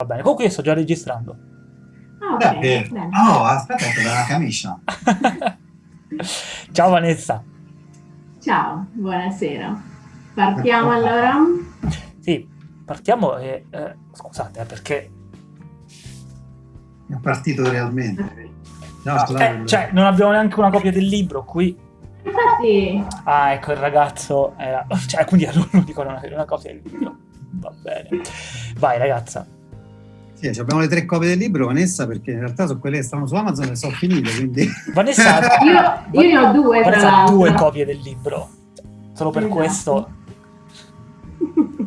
Va bene, comunque io sto già registrando. Ah, ok. Beh, bene. no, aspetta, dalla camicia. Ciao Vanessa. Ciao, buonasera. Partiamo allora? Sì, partiamo e... eh, scusate, eh, perché... È partito realmente. No, Ah, scusate, eh, cioè, non abbiamo neanche una copia del libro qui. Infatti, Ah, ecco, il ragazzo era... Cioè, quindi a non avere una copia del libro. Va bene. Vai, ragazza. Sì, ci abbiamo le tre copie del libro, Vanessa, perché in realtà sono quelle che stanno su Amazon e sono finite, quindi... Vanessa, io, io ne ho due Vanessa ha due copie del libro. Solo per Esatto. questo...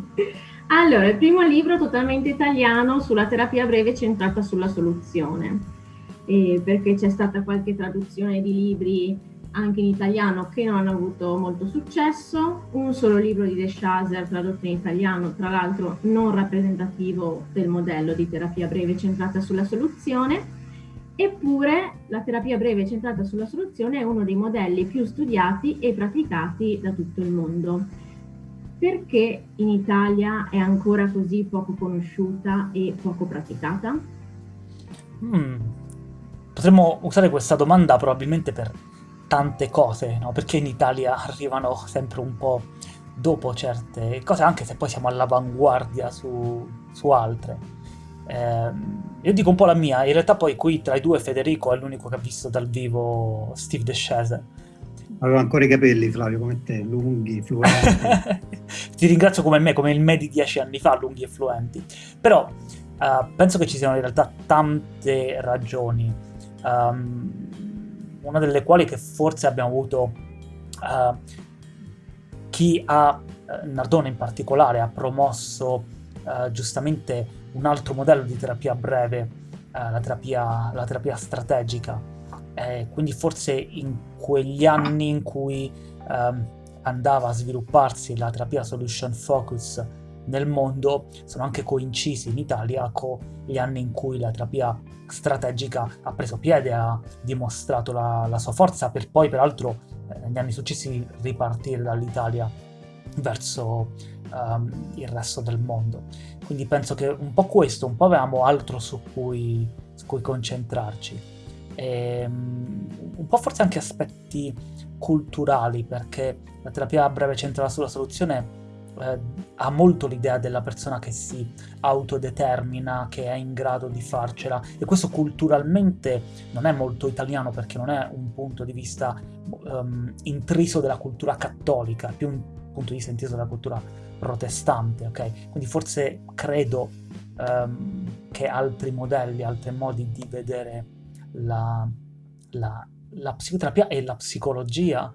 Allora, il primo libro totalmente italiano sulla terapia breve centrata sulla soluzione, Eh, perché c'è stata qualche traduzione di libri anche in italiano che non hanno avuto molto successo, un solo libro di De Chaser tradotto in italiano, tra l'altro non rappresentativo del modello di terapia breve centrata sulla soluzione, eppure la terapia breve centrata sulla soluzione è uno dei modelli più studiati e praticati da tutto il mondo. Perché in Italia è ancora così poco conosciuta e poco praticata? Hmm. Potremmo usare questa domanda probabilmente per tante cose, no? Perché in Italia arrivano sempre un po' dopo certe cose, anche se poi siamo all'avanguardia su, su altre. Ehm, io dico un po' la mia, in realtà poi qui tra i due Federico è l'unico che ha visto dal vivo Steve DeSheze. Avevo ancora i capelli, Flavio, come te, lunghi, fluenti. Ti ringrazio come me, come il me di dieci anni fa, lunghi e fluenti. Però eh, penso che ci siano in realtà tante ragioni, ehm, una delle quali che forse abbiamo avuto eh, chi ha, eh, Nardone in particolare, ha promosso eh, giustamente un altro modello di terapia breve, eh, la, terapia, la terapia strategica. Eh, quindi forse in quegli anni in cui ehm, andava a svilupparsi la terapia solution focus nel mondo sono anche coincisi in Italia con gli anni in cui la terapia strategica ha preso piede, ha dimostrato la, la sua forza per poi peraltro eh, negli anni successivi ripartire dall'Italia verso ehm, il resto del mondo. Quindi penso che un po' questo, un po' avevamo altro su cui, su cui concentrarci. E, um, un po' forse anche aspetti culturali, perché la terapia a breve centrata sulla soluzione eh, ha molto l'idea della persona che si autodetermina, che è in grado di farcela, e questo culturalmente non è molto italiano perché non è un punto di vista um, intriso della cultura cattolica, è più un punto di vista intriso della cultura protestante, ok? Quindi forse credo um, che altri modelli, altri modi di vedere la, la, la psicoterapia e la psicologia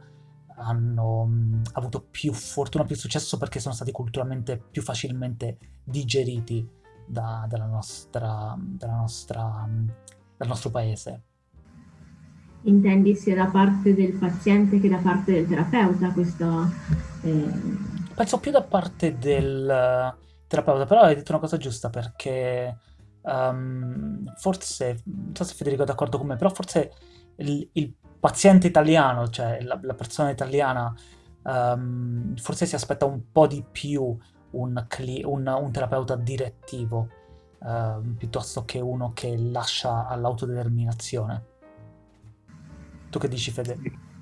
hanno mh, avuto più fortuna, più successo perché sono stati culturalmente più facilmente digeriti da, dalla nostra, dalla nostra, dal nostro paese. Intendi sia da parte del paziente che da parte del terapeuta questo... Eh... Penso più da parte del terapeuta, però hai detto una cosa giusta perché um, forse, non so se Federico è d'accordo con me, però forse il, il paziente italiano, cioè la, la persona italiana, um, forse si aspetta un po' di più un, un, un terapeuta direttivo uh, piuttosto che uno che lascia all'autodeterminazione. Tu che dici, Fede?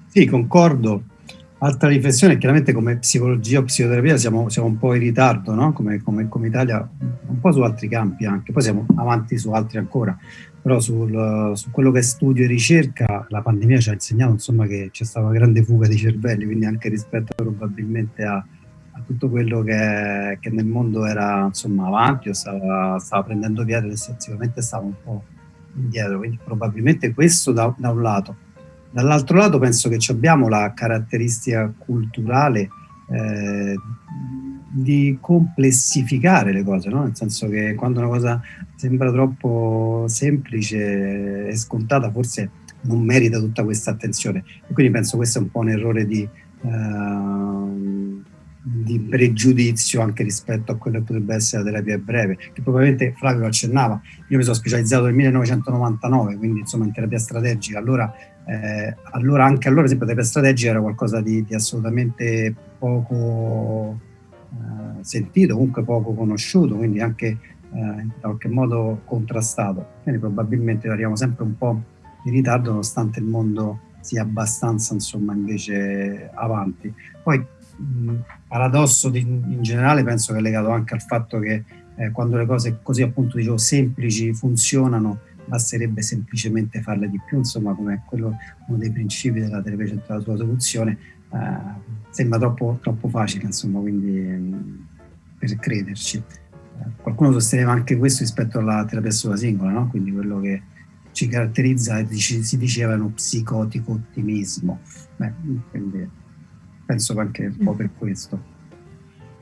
Sì, concordo. Altra riflessione, chiaramente come psicologia o psicoterapia siamo, siamo un po' in ritardo, no? come, come, come, Italia, un po' su altri campi anche, poi siamo avanti su altri ancora, però sul, su quello che è studio e ricerca la pandemia ci ha insegnato insomma, che c'è stata una grande fuga di cervelli, quindi anche rispetto probabilmente a, a tutto quello che, che, nel mondo era insomma, avanti o stava, stava prendendo piede, sicuramente stava un po' indietro, quindi probabilmente questo da, da un lato. Dall'altro lato penso che abbiamo la caratteristica culturale eh, di complessificare le cose, no? nel senso che quando una cosa sembra troppo semplice e scontata forse non merita tutta questa attenzione. E quindi penso questo è un po' un errore di, uh, di pregiudizio anche rispetto a quello che potrebbe essere la terapia breve, che probabilmente Flavio accennava, io mi sono specializzato nel 1999, quindi insomma in terapia strategica, allora eh, allora anche allora, per esempio, la terapia strategica era qualcosa di, di assolutamente poco eh, sentito, comunque poco conosciuto, quindi anche eh, in qualche modo contrastato. Quindi probabilmente arriviamo sempre un po' in ritardo nonostante il mondo sia abbastanza insomma invece avanti. Poi il paradosso di, in generale penso che è legato anche al fatto che eh, quando le cose così appunto dicevo semplici funzionano basterebbe semplicemente farle di più, insomma come quello, uno dei principi della terapia centrale sulla soluzione, eh, sembra troppo, troppo facile, insomma, quindi mh, per crederci. Qualcuno sosteneva anche questo rispetto alla terapia sulla singola, no? quindi quello che ci caratterizza si diceva è uno psicotico ottimismo. Beh, quindi penso anche un po' per questo.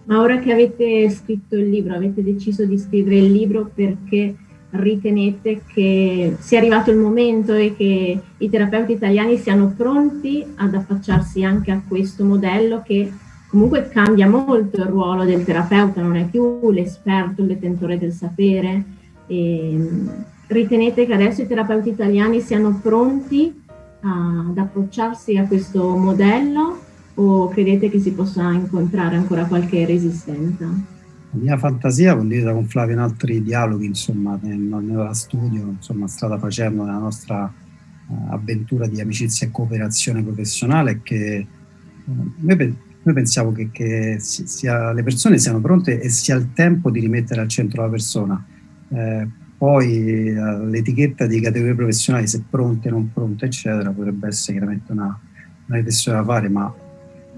Ma ora che avete scritto il libro, avete deciso di scrivere il libro perché ritenete che sia arrivato il momento e che i terapeuti italiani siano pronti ad affacciarsi anche a questo modello che comunque cambia molto il ruolo del terapeuta, non è più l'esperto, il detentore del sapere. E ritenete che adesso i terapeuti italiani siano pronti ad approcciarsi a questo modello o credete che si possa incontrare ancora qualche resistenza? La mia fantasia, condivisa con Flavio in altri dialoghi, insomma, nel, nel studio, insomma, strada facendo nella nostra uh, avventura di amicizia e cooperazione professionale, che uh, noi, noi, pensiamo che, che sia, le persone siano pronte e sia il tempo di rimettere al centro la persona. Eh, poi uh, l'etichetta di categorie professionali, se pronte, non pronte, eccetera, potrebbe essere chiaramente una, una riflessione da fare, ma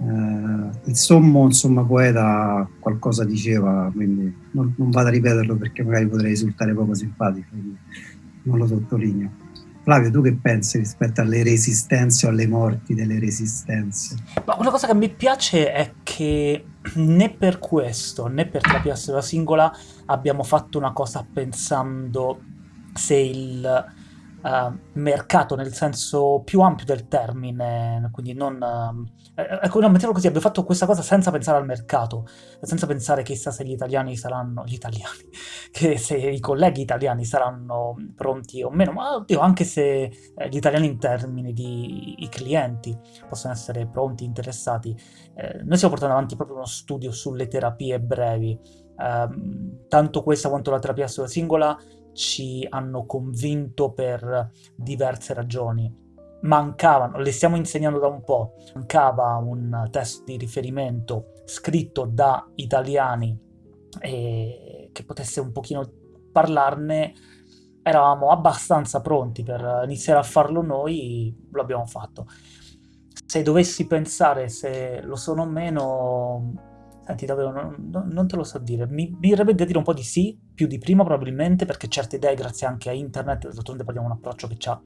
eh, il sommo insomma, poeta qualcosa diceva, quindi non, non, vado a ripeterlo perché magari potrei risultare poco simpatico, quindi non lo sottolineo. Flavio, tu che pensi rispetto alle resistenze o alle morti delle resistenze? Ma una cosa che mi piace è che né per questo né per terapia singola abbiamo fatto una cosa pensando se il uh, mercato nel senso più ampio del termine, quindi non... Uh, ecco, no, mettiamolo così, abbiamo fatto questa cosa senza pensare al mercato, senza pensare chissà se gli italiani saranno... gli italiani, che se i colleghi italiani saranno pronti o meno, ma oddio, anche se eh, gli italiani in termini di i clienti possono essere pronti, interessati. Eh, noi stiamo portando avanti proprio uno studio sulle terapie brevi, eh, tanto questa quanto la terapia singola ci hanno convinto per diverse ragioni. Mancavano, le stiamo insegnando da un po', mancava un test di riferimento scritto da italiani e che potesse un pochino parlarne, eravamo abbastanza pronti per iniziare a farlo noi, lo abbiamo fatto. Se dovessi pensare se lo sono o meno, Senti, davvero, non, non, te lo so dire. Mi, mi verrebbe da dire un po' di sì, più di prima probabilmente, perché certe idee, grazie anche a internet, d'altronde parliamo di un approccio che ha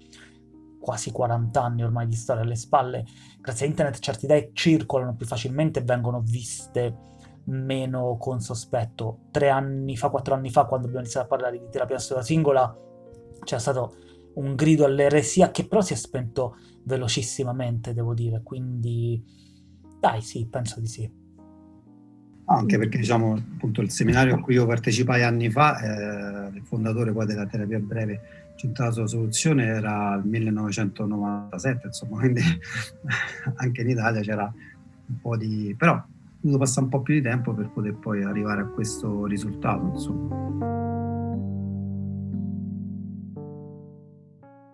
quasi 40 anni ormai di storia alle spalle, grazie a internet certe idee circolano più facilmente e vengono viste meno con sospetto. Tre anni fa, quattro anni fa, quando abbiamo iniziato a parlare di terapia sola singola, c'è stato un grido all'eresia che però si è spento velocissimamente, devo dire, quindi dai, sì, penso di sì anche perché diciamo appunto il seminario a cui io partecipai anni fa, eh, il fondatore poi della terapia breve centrata sulla soluzione era il 1997, insomma, quindi anche in Italia c'era un po' di... però ho dovuto passare un po' più di tempo per poter poi arrivare a questo risultato, insomma.